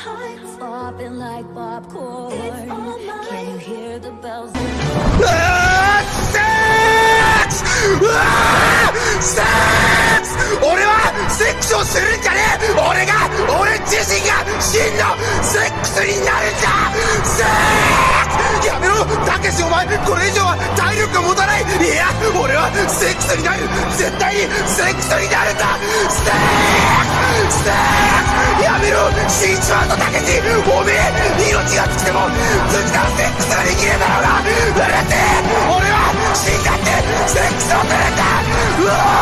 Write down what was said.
heights, popping like popcorn. Can you hear the bells? 俺はセックスをするんじゃねえ俺が俺自身が真のセックスになるんだセックスやめろたけしお前これ以上は体力が持たないいや俺はセックスになる絶対にセックスになるんだ死んじまうとだけにおめえ命が尽きても尽きたらセックスができねえだろうがうるせえ俺は死んだってセックスをするんだうわ